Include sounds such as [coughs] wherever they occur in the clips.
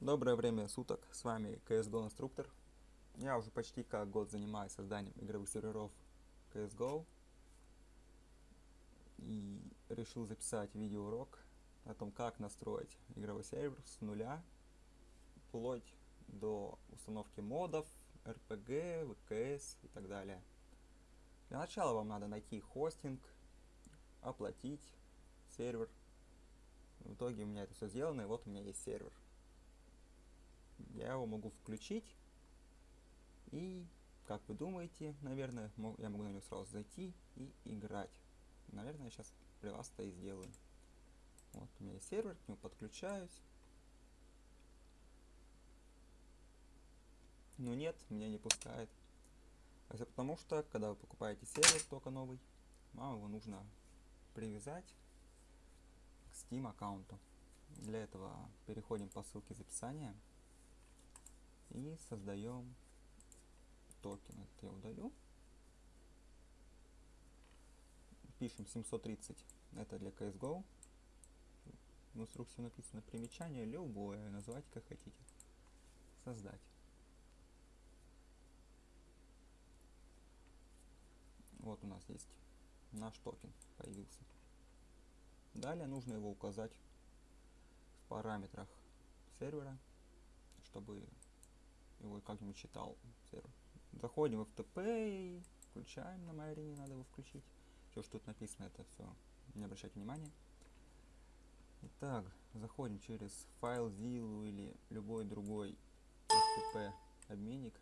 Доброе время суток, с вами CSGO Инструктор. Я уже почти как год занимаюсь созданием игровых серверов CSGO. И решил записать видеоурок о том, как настроить игровой сервер с нуля, вплоть до установки модов, RPG, ВКС и так далее. Для начала вам надо найти хостинг, оплатить сервер. В итоге у меня это все сделано, и вот у меня есть сервер я его могу включить. И, как вы думаете, наверное, я могу на него сразу зайти и играть. Наверное, я сейчас при вас это и сделаю. Вот, у меня есть сервер, к нему подключаюсь. Но нет, меня не пускает. Это потому что, когда вы покупаете сервер только новый, вам его нужно привязать к Steam аккаунту. Для этого переходим по ссылке из описания и создаем токен. Это я удалю. Пишем 730. Это для CSGO. В инструкции написано примечание любое. Называйте как хотите. Создать. Вот у нас есть наш токен появился. Далее нужно его указать в параметрах сервера, чтобы его как-нибудь читал сервер. Заходим в FTP включаем на моей арене, надо его включить. Все, что тут написано, это все, не обращайте внимания. Итак, заходим через ZIL или любой другой FTP обменник.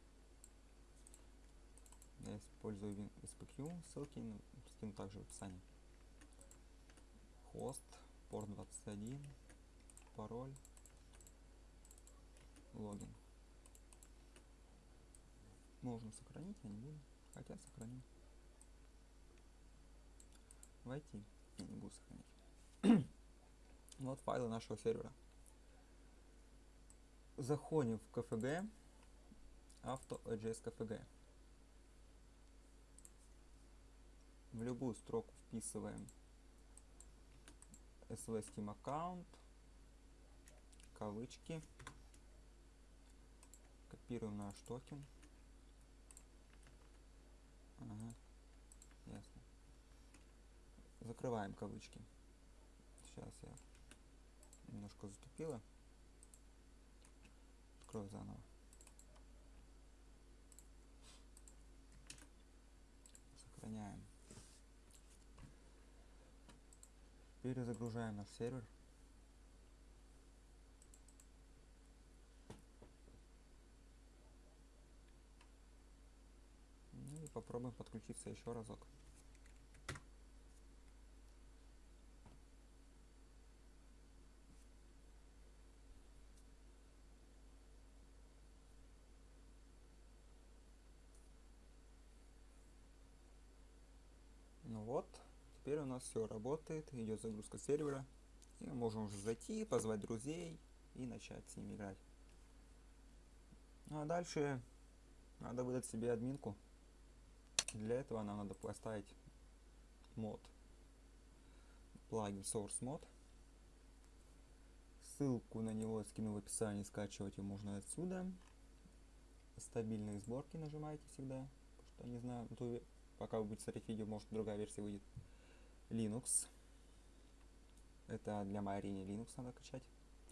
Я использую SPQ, ссылки скину также в описании. Хост, порт 21, пароль, логин. Можно сохранить, я не буду. Хотя сохраню. Войти. Я не буду сохранять. [coughs] вот файлы нашего сервера. Заходим в KFG. Авто AJS KFG. В любую строку вписываем SV Steam аккаунт, кавычки, копируем наш токен. Ага, ясно. Закрываем кавычки. Сейчас я немножко затупила. Открою заново. Сохраняем. Перезагружаем наш сервер. Ну и попробуем подключиться еще разок. Ну вот, теперь у нас все работает, идет загрузка сервера. И мы можем уже зайти, позвать друзей и начать с ними играть. Ну а дальше надо выдать себе админку. Для этого нам надо поставить мод. Плагин Source Mod. Ссылку на него скину в описании, скачивать его можно отсюда. Стабильные сборки нажимаете всегда. Что, не знаю, ве- пока вы будете смотреть видео, может другая версия выйдет. Linux. Это для Марини Linux надо качать.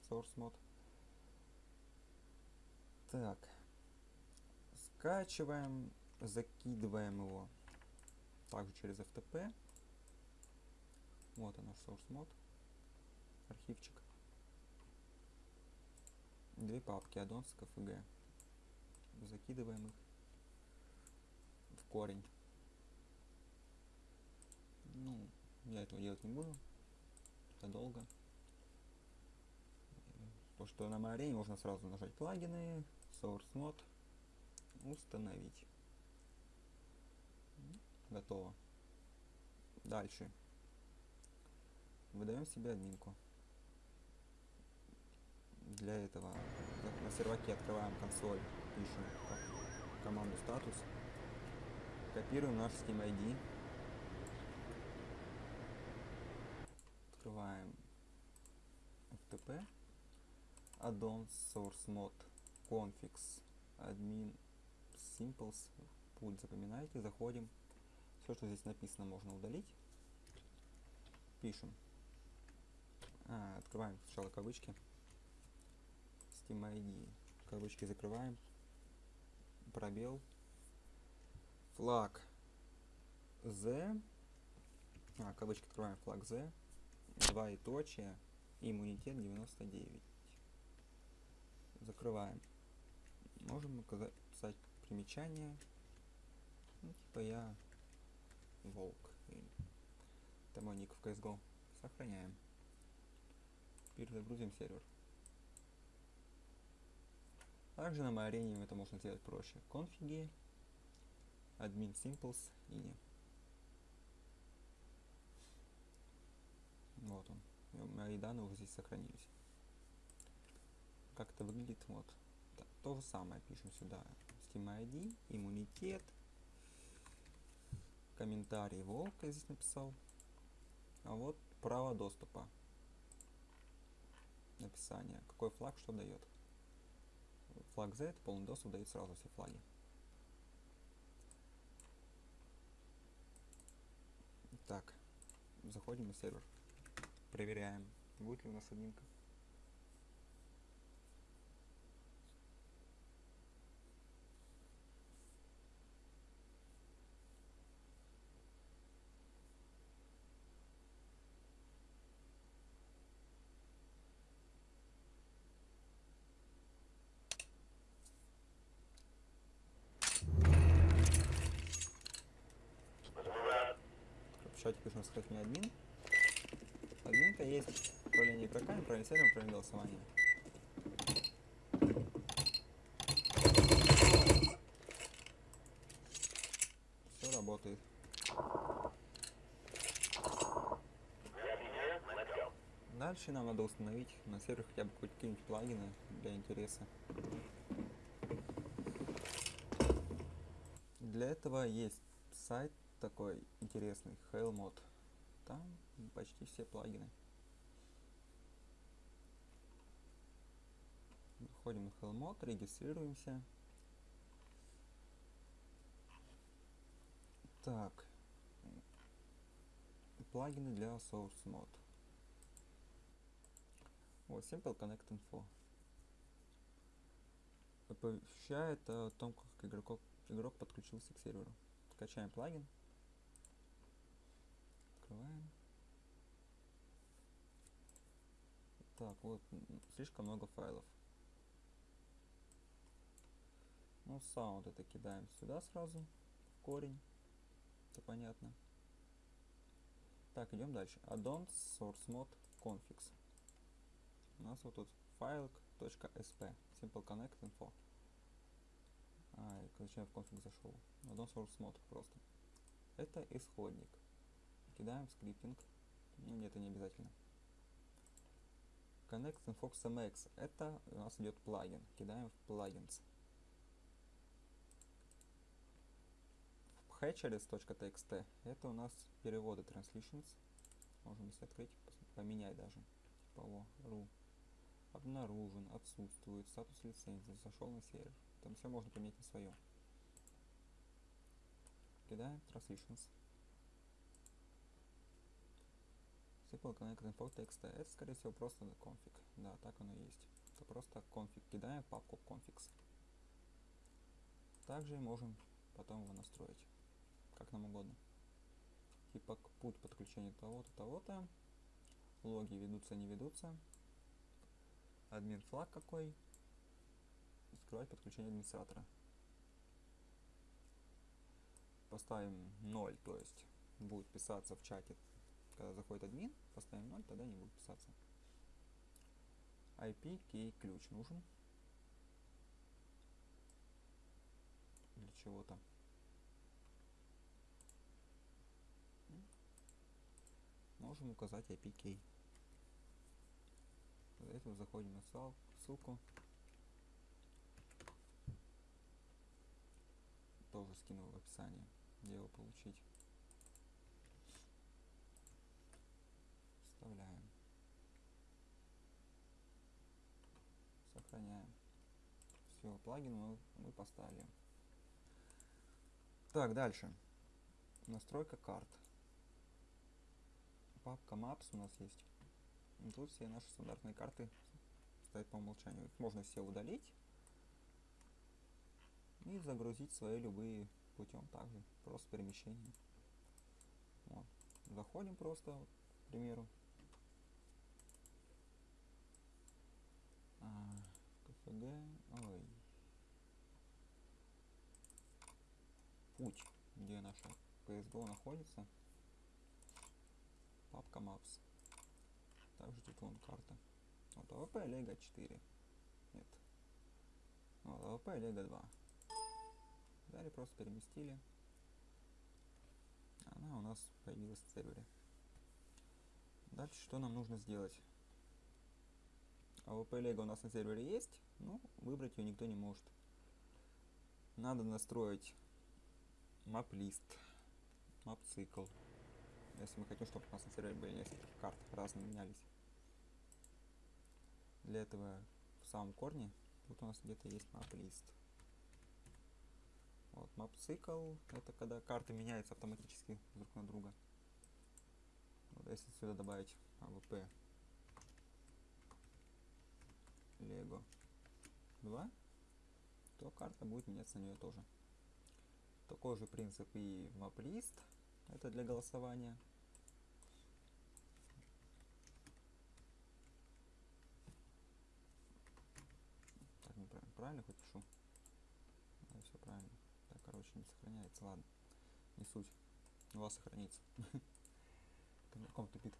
Source Mod. Так. Скачиваем, закидываем его также через FTP. Вот он наш source mod. Архивчик. Две папки addons KFG. Закидываем их в корень. Ну, я этого делать не буду. Это долго. То, что на моей арене можно сразу нажать плагины, source mod, установить. Готово. Дальше. Выдаем себе админку. Для этого на- серваке открываем консоль, пишем ко- команду статус, копируем наш Steam ID, открываем FTP, addon source mod configs admin simples путь запоминайте, заходим, все, что здесь написано, можно удалить, пишем, А, открываем сначала кавычки, Steam ID, кавычки закрываем, пробел, флаг Z, а, кавычки открываем, флаг Z, двоеточие, иммунитет 99. Закрываем. Можем указать примечание. Ну, типа я волк. мой ник в CSGO. Сохраняем. Перезагрузим сервер. Также на моей арене это можно сделать проще. Конфиги, admin simples и вот он. И Мои данные уже здесь сохранились. Как это выглядит, вот. Да, то же самое пишем сюда. Steam ID, иммунитет, комментарий волк я здесь написал. А вот право доступа. Написание. Какой флаг что дает. Флаг Z, полный доступ дает сразу все флаги. Так, заходим на сервер. Проверяем, будет ли у нас админка. В чате пишем сказать мне админ. Админка есть управление игроками, управление сервером, управление голосованием. Все работает. Дальше нам надо установить на сервере хотя бы какие-нибудь плагины для интереса. Для этого есть сайт такой интересный, Hellmod. Там почти все плагины. Заходим на Hellmod, регистрируемся. Так. Плагины для Source Mod. Вот, Simple Connect Info. Оповещает о том, как игроков, игрок подключился к серверу. Скачаем плагин. Открываем. Так, вот, слишком много файлов. Ну, саунд это кидаем сюда сразу, в корень. Это понятно. Так, идем дальше. Addons source mod configs. У нас вот тут file.sp simple connect info. А, зачем я в конфиг зашел? Addon source mod просто. Это исходник. Кидаем скриптинг. Ну, нет, это не обязательно. Connect Infox MX. Это у нас идет плагин. Кидаем в плагинс. Hatcheries.txt. Это у нас переводы translations. Можем если открыть, поменять даже. Типа о, ру. Обнаружен, отсутствует, статус лицензии, зашел на сервер. Там все можно поменять на свое. Кидаем translations. Simple Connect Info TXT. Это, скорее всего, просто конфиг. Да, так оно и есть. Это просто конфиг. Кидаем в папку configs. Также можем потом его настроить. Как нам угодно. Типа путь подключения того-то, того-то. Логи ведутся, не ведутся. Админ флаг какой. Скрывать подключение администратора. Поставим 0, то есть будет писаться в чате когда заходит админ, поставим 0, тогда не будет писаться. IP key ключ нужен. Для чего-то. Можем указать IP key. Для этого заходим на ссыл- ссылку. Тоже скинул в описании, где его получить. Сохраняем. Все, плагин мы, мы поставили. Так, дальше. Настройка карт. Папка Maps у нас есть. Тут все наши стандартные карты стоят по умолчанию. Их можно все удалить и загрузить свои любые путем также. Просто перемещение. Вот. Заходим просто, к примеру. А, CFG. Ой. Путь, где наша CSGO находится. Папка Maps. Также тут вон карта. Вот AWP Lego 4. Нет. Вот AWP Lego 2. Далее просто переместили. Она у нас появилась в сервере. Дальше что нам нужно сделать? AWP Lego у нас на сервере есть, но выбрать ее никто не может. Надо настроить map list. Если мы хотим, чтобы у нас на сервере были несколько карт, разные менялись. Для этого в самом корне тут у нас где-то есть map list. Вот, map cycle, это когда карты меняются автоматически друг на друга. Вот, если сюда добавить AVP Lego 2, то карта будет меняться на нее тоже. Такой же принцип и map-лист, это для голосования. Так, неправильно, правильно хоть пишу? Да, все правильно. Так, короче, не сохраняется, ладно. Не суть. У вас сохранится. [laughs] Камерком тупит.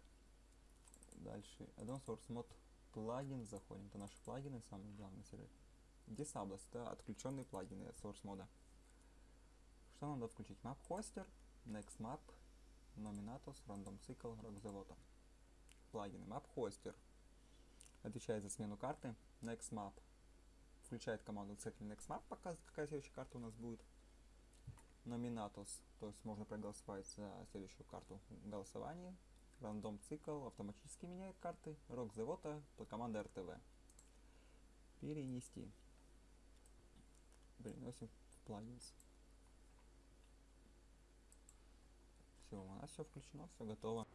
Дальше. Addon Source Mod плагин. Заходим. Это наши плагины, самые главные сервер. Disables. Это отключенные плагины от Source мода. Что нам надо включить? Map Hoster, Next Map, Nominatus, Random Cycle, Rock the Voto. Плагины. Map Hoster отвечает за смену карты. Next Map включает команду цикль Next Map, показывает, какая следующая карта у нас будет. Nominatus, то есть можно проголосовать за следующую карту в. Рандом цикл автоматически меняет карты. Voto по команде RTV. Перенести. Переносим в плагинс. Все, у нас все включено, все готово.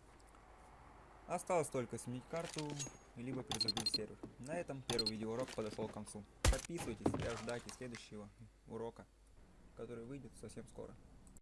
Осталось только сменить карту, либо перезагрузить сервер. На этом первый видеоурок подошел к концу. Подписывайтесь и ожидайте следующего урока, который выйдет совсем скоро.